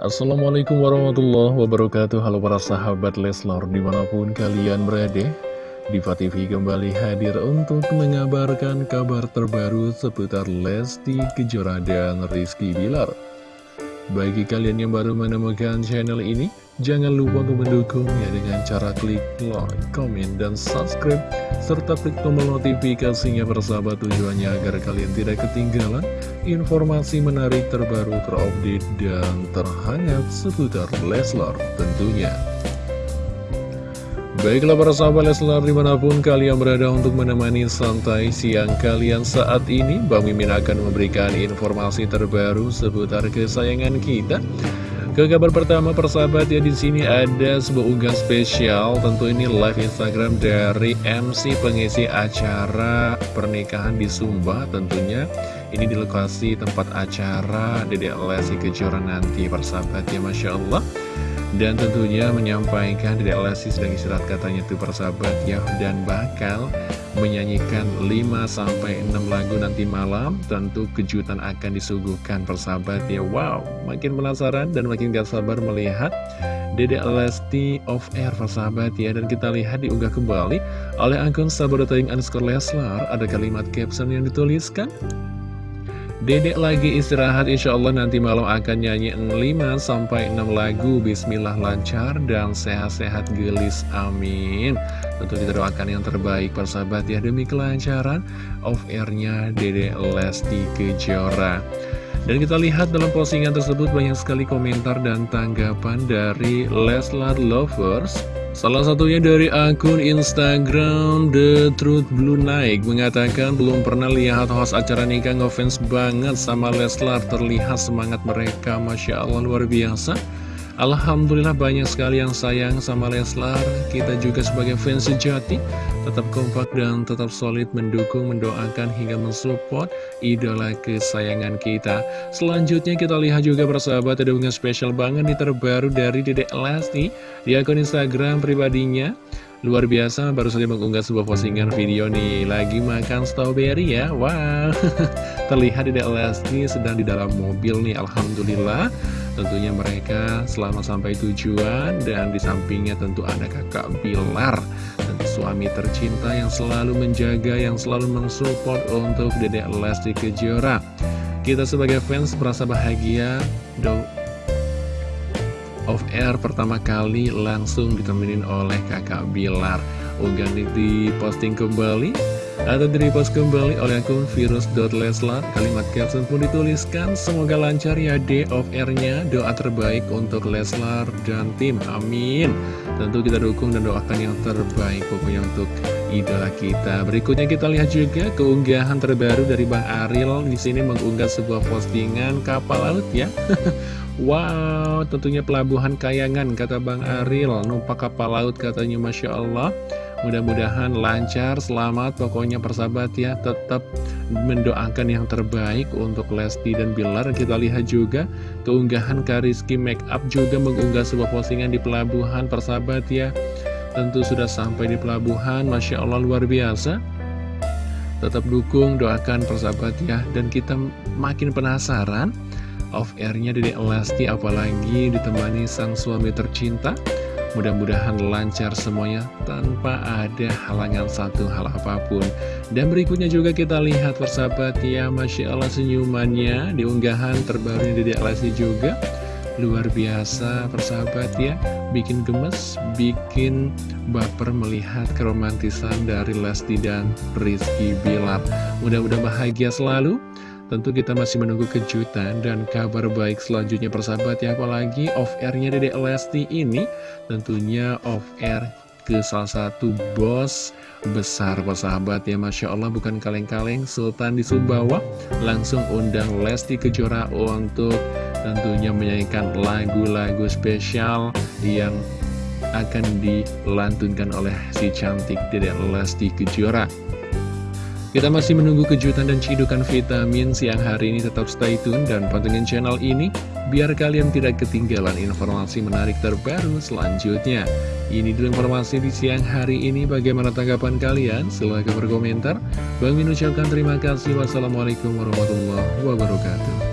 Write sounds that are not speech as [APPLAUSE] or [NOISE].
Assalamualaikum warahmatullahi wabarakatuh. Halo para sahabat Leslar di mana pun kalian berada Diva TV kembali hadir untuk mengabarkan kabar terbaru seputar Lesti Kejora dan Rizky Bilar Bagi kalian yang baru menemukan channel ini Jangan lupa untuk mendukungnya dengan cara klik like, komen, dan subscribe serta klik tombol notifikasinya bersahabat tujuannya agar kalian tidak ketinggalan informasi menarik terbaru terupdate dan terhangat seputar Leslar tentunya. Baiklah para sahabat Leslar di mana pun kalian berada untuk menemani santai siang kalian saat ini Bang Mimin akan memberikan informasi terbaru seputar kesayangan kita. Ke kabar pertama persahabat ya di sini ada sebuah unggahan spesial tentu ini live Instagram dari MC pengisi acara pernikahan di Sumba tentunya. Ini di lokasi tempat acara Dedek Lesti Kejora nanti persahabat ya Masya Allah dan tentunya menyampaikan Dedek Lesti sedang istirahat katanya tuh persahabat ya. Dan bakal menyanyikan 5-6 lagu nanti malam. Tentu kejutan akan disuguhkan persahabat ya. Wow, makin penasaran dan makin gak sabar melihat Dedek Lesti of Air persahabat ya. Dan kita lihat diunggah kembali oleh akun sahabat underscore Leslar. Ada kalimat caption yang dituliskan Dedek lagi istirahat insya Allah nanti malam akan nyanyi 5-6 lagu. Bismillah lancar dan sehat-sehat gelis amin. Tentu kita doakan yang terbaik persahabat ya demi kelancaran off-airnya Dedek Lesti Kejora dan kita lihat dalam postingan tersebut banyak sekali komentar dan tanggapan dari Leslar Lovers. Salah satunya dari akun Instagram The Truth Blue Night mengatakan belum pernah lihat host acara nikah ngefans banget sama Leslar. Terlihat semangat mereka Masya Allah luar biasa Alhamdulillah banyak sekali yang sayang sama Leslar. Kita juga sebagai fans sejati Tetap kompak dan tetap solid mendukung, mendoakan hingga mensupport idola kesayangan kita. Selanjutnya kita lihat juga persahabat ada unggahan spesial banget nih terbaru dari Dedek Lesti Di akun Instagram pribadinya. Luar biasa, baru saja mengunggah sebuah postingan video nih. Lagi makan strawberry ya? Wow, [LAUGHS] terlihat Dedek Lesti sedang di dalam mobil nih Alhamdulillah. Tentunya mereka selamat sampai tujuan Dan di sampingnya tentu ada kakak Bilar Tentu suami tercinta yang selalu menjaga Yang selalu mensupport untuk Dedek Lesti Kejora. Kita sebagai fans merasa bahagia Do off air pertama kali langsung ditemenin oleh kakak Bilar. Unggahan di posting kembali atau di repost kembali oleh akun virus.leslar Kalimat caption pun dituliskan. Semoga lancar ya day of airnya Doa terbaik untuk Leslar dan tim. Amin. Tentu kita dukung dan doakan yang terbaik Pokoknya untuk idola kita. Berikutnya kita lihat juga keunggahan terbaru dari Bang Aril. Di sini mengunggah sebuah postingan kapal laut ya. [LAUGHS] Wow, tentunya pelabuhan kayangan kata Bang Aril. Numpak kapal laut katanya Masya Allah. Mudah-mudahan lancar, selamat. Pokoknya persahabat ya Tetap mendoakan yang terbaik untuk Lesti dan Bilar. Kita lihat juga keunggahan Kariski Makeup juga mengunggah sebuah postingan di pelabuhan persahabat ya Tentu sudah sampai di pelabuhan Masya Allah luar biasa. Tetap dukung, doakan persahabat ya. Dan kita makin penasaran off airnya Dede Lesti apalagi ditemani sang suami tercinta. Mudah-mudahan lancar semuanya tanpa ada halangan satu hal apa pun. Dan berikutnya juga kita lihat persahabat ya Masya Allah senyumannya di unggahan terbaru Dede Lesti juga Luar biasa persahabat ya. Bikin gemes, bikin baper melihat keromantisan dari Lesti dan Rizky Bilar. Mudah-mudahan bahagia selalu. Tentu kita masih menunggu kejutan dan kabar baik selanjutnya persahabat ya. Apalagi off-airnya Dede Lesti ini tentunya off-air ke salah satu bos besar persahabat ya Masya Allah. Bukan kaleng-kaleng Sultan di Sumbawa. Langsung undang Lesti Kejora untuk tentunya menyanyikan lagu-lagu spesial yang akan dilantunkan oleh si cantik Dede Lesti Kejora kita masih menunggu kejutan dan cidukan vitamin siang hari ini tetap stay tune dan pantengin channel ini biar kalian tidak ketinggalan informasi menarik terbaru selanjutnya. Ini dulu informasi di siang hari ini bagaimana tanggapan kalian? Silahkan berkomentar. Bang Min ucapkan terima kasih. Wassalamualaikum warahmatullahi wabarakatuh.